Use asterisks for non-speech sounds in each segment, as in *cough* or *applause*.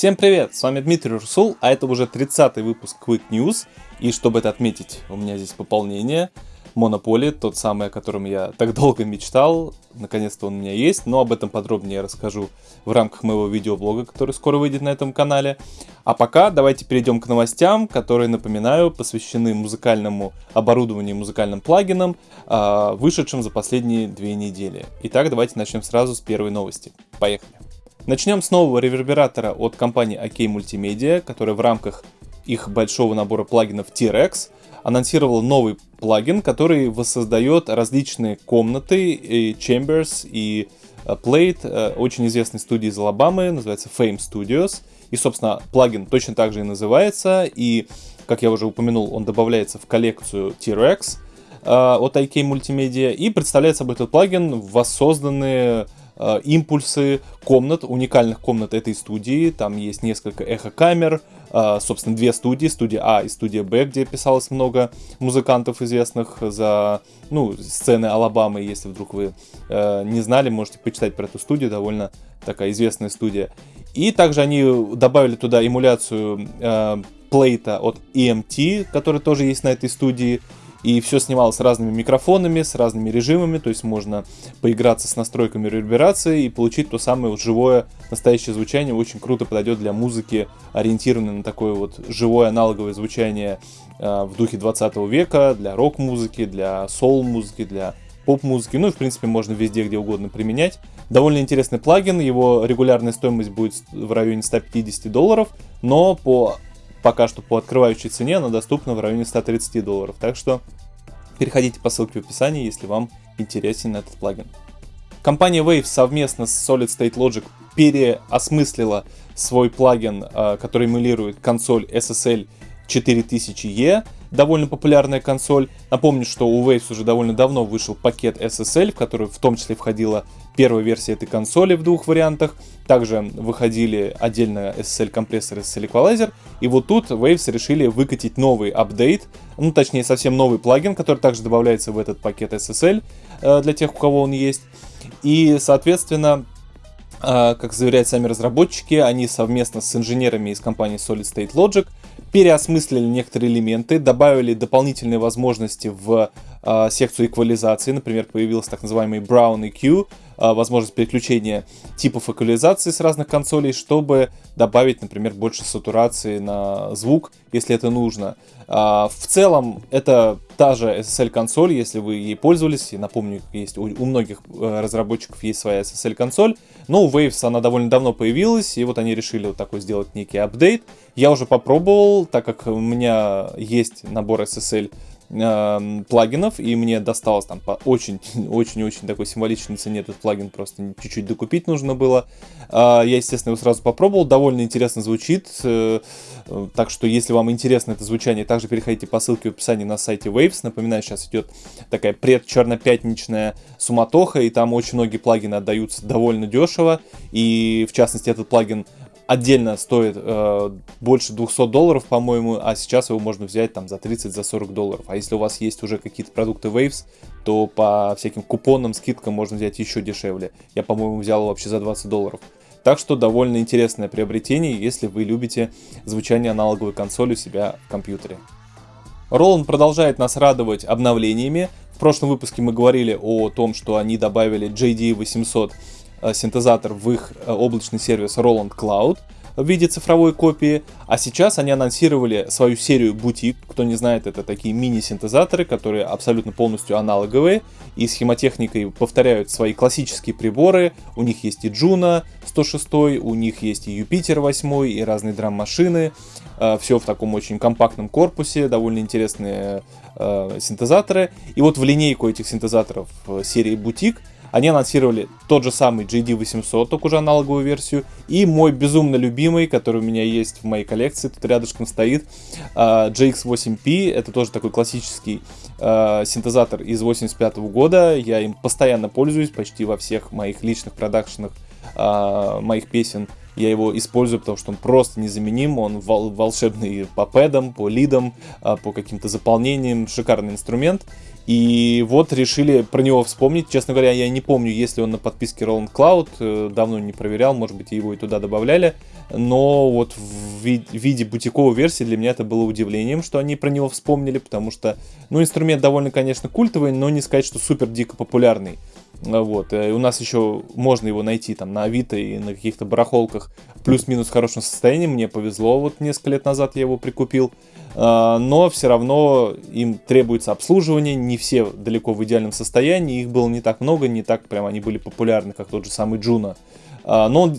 Всем привет, с вами Дмитрий Русул, а это уже 30 выпуск Quick News. И чтобы это отметить, у меня здесь пополнение. Монополи, тот самый, о котором я так долго мечтал. Наконец-то он у меня есть, но об этом подробнее я расскажу в рамках моего видеоблога, который скоро выйдет на этом канале. А пока давайте перейдем к новостям, которые, напоминаю, посвящены музыкальному оборудованию, музыкальным плагинам, а, вышедшим за последние две недели. Итак, давайте начнем сразу с первой новости. Поехали. Начнем с нового ревербератора от компании OK Multimedia, которая в рамках их большого набора плагинов T-Rex анонсировал новый плагин, который воссоздает различные комнаты, и chambers и э, Plate э, очень известной студии из Алабамы, называется Fame Studios. И, собственно, плагин точно так же и называется. И, как я уже упомянул, он добавляется в коллекцию T-Rex э, от IK Multimedia. И представляет собой этот плагин воссозданные импульсы комнат, уникальных комнат этой студии. Там есть несколько эхо-камер, э, собственно, две студии, студия А и студия Б, где писалось много музыкантов известных за, ну, сцены Алабамы. Если вдруг вы э, не знали, можете почитать про эту студию, довольно такая известная студия. И также они добавили туда эмуляцию э, плейта от EMT, который тоже есть на этой студии. И все снималось с разными микрофонами, с разными режимами, то есть можно поиграться с настройками реверберации и получить то самое вот живое настоящее звучание. Очень круто подойдет для музыки, ориентированной на такое вот живое аналоговое звучание э, в духе 20 века, для рок-музыки, для соул-музыки, для поп-музыки, ну и в принципе можно везде, где угодно применять. Довольно интересный плагин, его регулярная стоимость будет в районе 150 долларов, но по пока что по открывающей цене она доступна в районе 130 долларов. Так что переходите по ссылке в описании, если вам интересен этот плагин. Компания Wave совместно с Solid State Logic переосмыслила свой плагин, а, который эмулирует консоль SSL 4000E, довольно популярная консоль. Напомню, что у Waves уже довольно давно вышел пакет SSL, в который в том числе входила первая версия этой консоли в двух вариантах. Также выходили отдельно SSL-компрессор и SSL-эквалайзер. И вот тут Waves решили выкатить новый апдейт, ну точнее совсем новый плагин, который также добавляется в этот пакет SSL э, для тех, у кого он есть. И, соответственно, э, как заверяют сами разработчики, они совместно с инженерами из компании Solid State Logic переосмыслили некоторые элементы, добавили дополнительные возможности в э, секцию эквализации. Например, появился так называемый Brown EQ, возможность переключения типов эквализации с разных консолей, чтобы добавить, например, больше сатурации на звук, если это нужно. Э, в целом, это та же SSL-консоль, если вы ей пользовались. И напомню, есть у, у многих э, разработчиков есть своя SSL-консоль. Но у Waves она довольно давно появилась, и вот они решили вот такой сделать некий апдейт. Я уже попробовал, так как у меня есть набор SSL э, плагинов, и мне досталось там по очень-очень-очень *laughs* такой символичной цене этот плагин, просто чуть-чуть докупить нужно было. Э, я, естественно, его сразу попробовал, довольно интересно звучит, э, так что если вам интересно это звучание, также переходите по ссылке в описании на сайте Waves. Напоминаю, сейчас идет такая предчернопятничная суматоха, и там очень многие плагины отдаются довольно дешево, и в частности этот плагин отдельно стоит э, больше 200 долларов, по-моему, а сейчас его можно взять там за 30, за 40 долларов. А если у вас есть уже какие-то продукты Waves, то по всяким купонам, скидкам можно взять еще дешевле. Я, по-моему, взял вообще за 20 долларов. Так что довольно интересное приобретение, если вы любите звучание аналоговой консоли у себя в компьютере. Roland продолжает нас радовать обновлениями. В прошлом выпуске мы говорили о том, что они добавили JD800 Э, синтезатор в их э, облачный сервис Roland Cloud в виде цифровой копии, а сейчас они анонсировали свою серию бутик. Кто не знает, это такие мини-синтезаторы, которые абсолютно полностью аналоговые и схемотехникой повторяют свои классические приборы. У них есть и Juno 106, у них есть и Юпитер 8, и разные драм-машины. Э, Все в таком очень компактном корпусе, довольно интересные э, синтезаторы. И вот в линейку этих синтезаторов серии бутик они анонсировали тот же самый JD800, только уже аналоговую версию, и мой безумно любимый, который у меня есть в моей коллекции, тут рядышком стоит, JX8P, это тоже такой классический э, синтезатор из 85 -го года, я им постоянно пользуюсь, почти во всех моих личных продакшенах э, моих песен Я его использую, потому что он просто незаменим, он вол- волшебный по пэдам, по лидам, а, по каким-то заполнениям, шикарный инструмент. И вот решили про него вспомнить. Честно говоря, я не помню, если он на подписке Roland Cloud. Э, давно не проверял, может быть, его и туда добавляли. Но вот в виде бутиковой версии для меня это было удивлением, что они про него вспомнили, потому что, ну, инструмент довольно, конечно, культовый, но не сказать, что супер дико популярный. Вот. И э, у нас еще можно его найти там на Авито и на каких-то барахолках плюс-минус в хорошем состоянии. Мне повезло, вот несколько лет назад я его прикупил. А, но все равно им требуется обслуживание, не все далеко в идеальном состоянии, их было не так много, не так прям они были популярны, как тот же самый Джуна. А, но он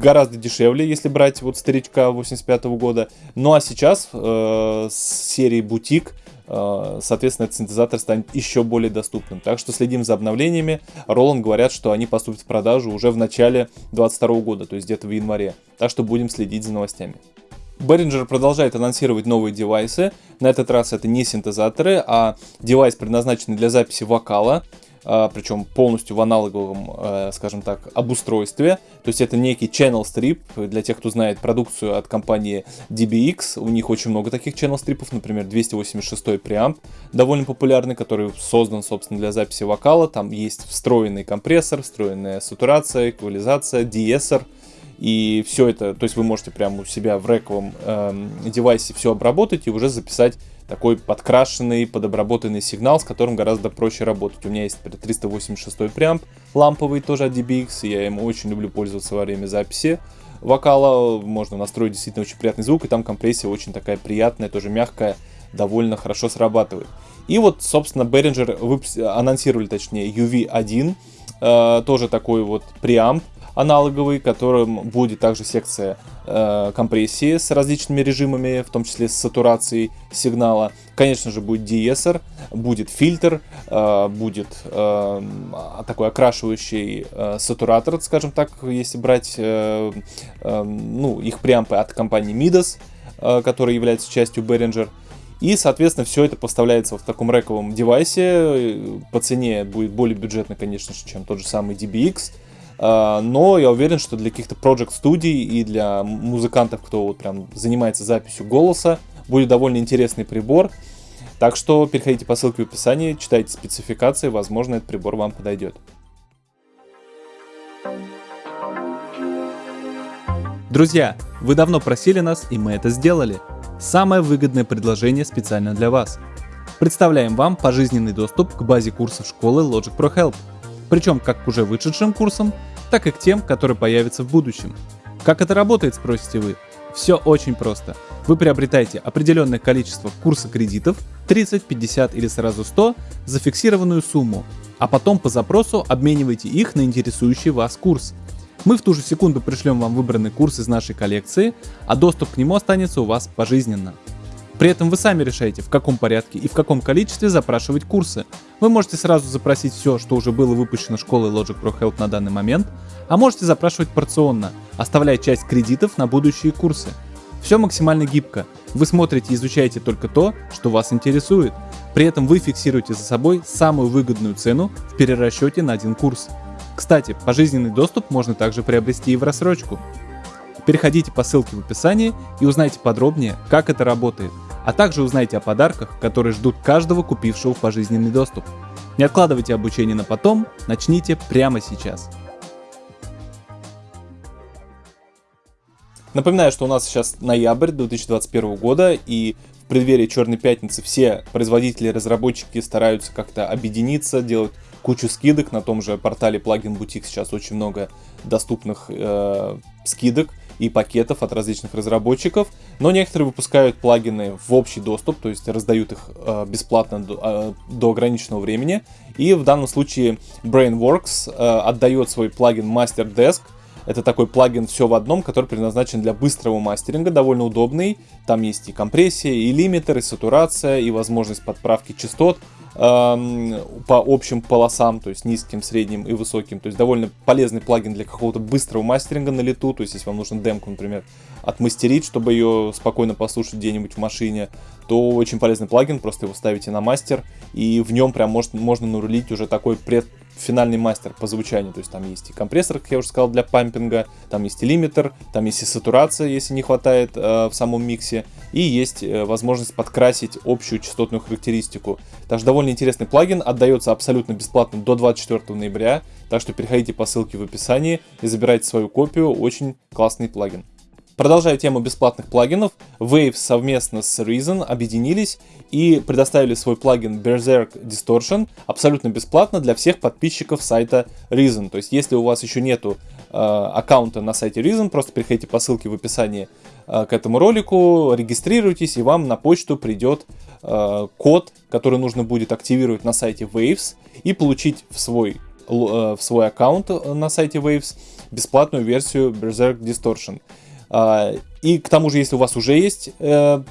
гораздо дешевле, если брать вот старичка 85 -го года. Ну а сейчас э, с серии Бутик соответственно, этот синтезатор станет еще более доступным. Так что следим за обновлениями. Roland говорят, что они поступят в продажу уже в начале 2022 года, то есть где-то в январе. Так что будем следить за новостями. Behringer продолжает анонсировать новые девайсы. На этот раз это не синтезаторы, а девайс, предназначенный для записи вокала. А, причем полностью в аналоговом, э, скажем так, обустройстве. То есть это некий channel strip, для тех, кто знает продукцию от компании DBX, у них очень много таких channel стрипов, например, 286 преамп, довольно популярный, который создан, собственно, для записи вокала, там есть встроенный компрессор, встроенная сатурация, эквализация, деэссор, и все это, то есть вы можете прямо у себя в рековом э, девайсе все обработать и уже записать такой подкрашенный, подобработанный сигнал, с которым гораздо проще работать. У меня есть 386 преамп ламповый тоже от DBX, и я им очень люблю пользоваться во время записи вокала. Можно настроить действительно очень приятный звук, и там компрессия очень такая приятная, тоже мягкая, довольно хорошо срабатывает. И вот, собственно, Behringer анонсировали, точнее, UV1, э, тоже такой вот преамп, аналоговый, которым будет также секция э, компрессии с различными режимами, в том числе с сатурацией сигнала. Конечно же, будет деэссор, будет фильтр, э, будет э, такой окрашивающий э, сатуратор, скажем так, если брать э, э, ну, их преампы от компании Midas, э, которая является частью Behringer. И, соответственно, все это поставляется в таком рековом девайсе. По цене будет более бюджетно, конечно же, чем тот же самый DBX. А, но я уверен, что для каких-то project студий и для музыкантов, кто вот прям занимается записью голоса, будет довольно интересный прибор. Так что переходите по ссылке в описании, читайте спецификации, возможно, этот прибор вам подойдет. Друзья, вы давно просили нас, и мы это сделали. Самое выгодное предложение специально для вас. Представляем вам пожизненный доступ к базе курсов школы Logic Pro Help. Причем как к уже вышедшим курсам, так и к тем, которые появятся в будущем. Как это работает, спросите вы? Все очень просто. Вы приобретаете определенное количество курса кредитов, 30, 50 или сразу 100, за фиксированную сумму, а потом по запросу обмениваете их на интересующий вас курс. Мы в ту же секунду пришлем вам выбранный курс из нашей коллекции, а доступ к нему останется у вас пожизненно. При этом вы сами решаете, в каком порядке и в каком количестве запрашивать курсы. Вы можете сразу запросить все, что уже было выпущено школой Logic Pro Help на данный момент, а можете запрашивать порционно, оставляя часть кредитов на будущие курсы. Все максимально гибко. Вы смотрите и изучаете только то, что вас интересует. При этом вы фиксируете за собой самую выгодную цену в перерасчете на один курс. Кстати, пожизненный доступ можно также приобрести и в рассрочку. Переходите по ссылке в описании и узнайте подробнее, как это работает а также узнайте о подарках, которые ждут каждого купившего пожизненный доступ. Не откладывайте обучение на потом, начните прямо сейчас. Напоминаю, что у нас сейчас ноябрь 2021 года, и в преддверии Черной Пятницы все производители и разработчики стараются как-то объединиться, делать кучу скидок. На том же портале Plugin Boutique сейчас очень много доступных э, скидок и пакетов от различных разработчиков, но некоторые выпускают плагины в общий доступ, то есть раздают их э, бесплатно до, э, до ограниченного времени. И в данном случае Brainworks э, отдает свой плагин Master Desk. Это такой плагин все в одном, который предназначен для быстрого мастеринга, довольно удобный. Там есть и компрессия, и лимитер, и сатурация, и возможность подправки частот по общим полосам, то есть низким, средним и высоким. То есть довольно полезный плагин для какого-то быстрого мастеринга на лету. То есть если вам нужно демку, например, отмастерить, чтобы ее спокойно послушать где-нибудь в машине, то очень полезный плагин, просто его ставите на мастер, и в нем прям может, можно нарулить уже такой пред, финальный мастер по звучанию. То есть там есть и компрессор, как я уже сказал, для пампинга, там есть и лимитер, там есть и сатурация, если не хватает э, в самом миксе, и есть э, возможность подкрасить общую частотную характеристику. Также довольно интересный плагин, отдается абсолютно бесплатно до 24 ноября, так что переходите по ссылке в описании и забирайте свою копию, очень классный плагин. Продолжая тему бесплатных плагинов, Wave совместно с Reason объединились и предоставили свой плагин Berserk Distortion абсолютно бесплатно для всех подписчиков сайта Reason. То есть, если у вас еще нету э, аккаунта на сайте Reason, просто переходите по ссылке в описании э, к этому ролику, регистрируйтесь, и вам на почту придет э, код, который нужно будет активировать на сайте Waves и получить в свой, э, в свой аккаунт на сайте Waves бесплатную версию Berserk Distortion. А, и к тому же, если у вас уже есть э,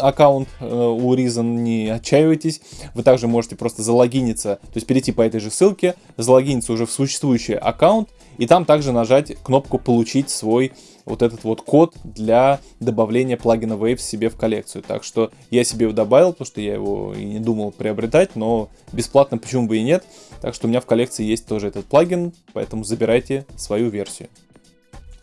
аккаунт э, у Reason, не отчаивайтесь, вы также можете просто залогиниться, то есть перейти по этой же ссылке, залогиниться уже в существующий аккаунт, и там также нажать кнопку «Получить свой вот этот вот код для добавления плагина Waves себе в коллекцию. Так что я себе его добавил, потому что я его и не думал приобретать, но бесплатно почему бы и нет. Так что у меня в коллекции есть тоже этот плагин, поэтому забирайте свою версию.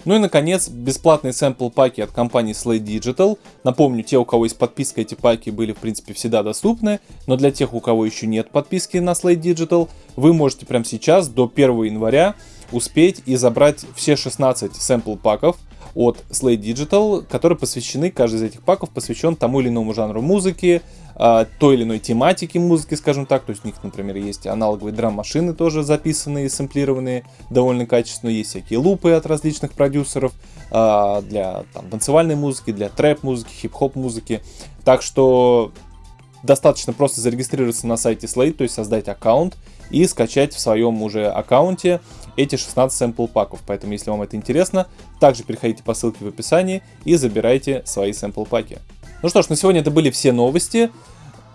Ну и, наконец, бесплатные сэмпл паки от компании Slate Digital. Напомню, те, у кого есть подписка, эти паки были, в принципе, всегда доступны. Но для тех, у кого еще нет подписки на Slate Digital, вы можете прямо сейчас, до 1 января, успеть и забрать все 16 сэмпл паков от Slate Digital, которые посвящены, каждый из этих паков посвящен тому или иному жанру музыки, а, той или иной тематики музыки, скажем так. То есть у них, например, есть аналоговые драм-машины тоже записанные, сэмплированные довольно качественно. Есть всякие лупы от различных продюсеров а, для там, танцевальной музыки, для трэп-музыки, хип-хоп музыки. Так что достаточно просто зарегистрироваться на сайте Slate, то есть создать аккаунт и скачать в своем уже аккаунте эти 16 сэмпл паков. Поэтому, если вам это интересно, также переходите по ссылке в описании и забирайте свои сэмпл паки. Ну что ж, на сегодня это были все новости.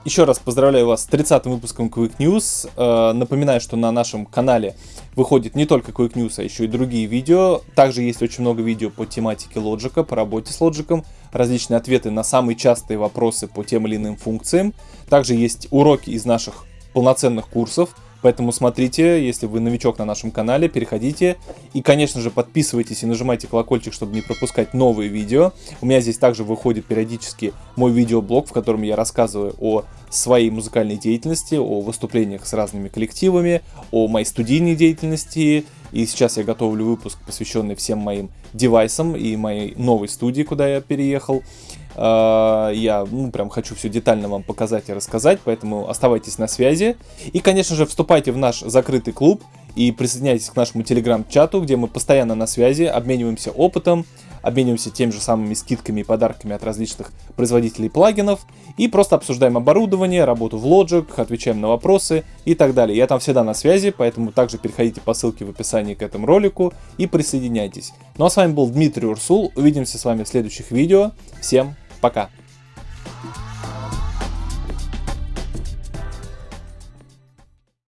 Еще раз поздравляю вас с 30-м выпуском Quick News. Э, напоминаю, что на нашем канале выходит не только Quick News, а еще и другие видео. Также есть очень много видео по тематике лоджика, по работе с лоджиком, различные ответы на самые частые вопросы по тем или иным функциям. Также есть уроки из наших полноценных курсов, Поэтому смотрите, если вы новичок на нашем канале, переходите. И, конечно же, подписывайтесь и нажимайте колокольчик, чтобы не пропускать новые видео. У меня здесь также выходит периодически мой видеоблог, в котором я рассказываю о своей музыкальной деятельности, о выступлениях с разными коллективами, о моей студийной деятельности. И сейчас я готовлю выпуск, посвященный всем моим девайсам и моей новой студии, куда я переехал. А, я, ну, прям хочу все детально вам показать и рассказать, поэтому оставайтесь на связи. И, конечно же, вступайте в наш закрытый клуб и присоединяйтесь к нашему телеграм-чату, где мы постоянно на связи, обмениваемся опытом, обмениваемся теми же самыми скидками и подарками от различных производителей плагинов и просто обсуждаем оборудование, работу в Logic, отвечаем на вопросы и так далее. Я там всегда на связи, поэтому также переходите по ссылке в описании к этому ролику и присоединяйтесь. Ну а с вами был Дмитрий Урсул, увидимся с вами в следующих видео. Всем пока!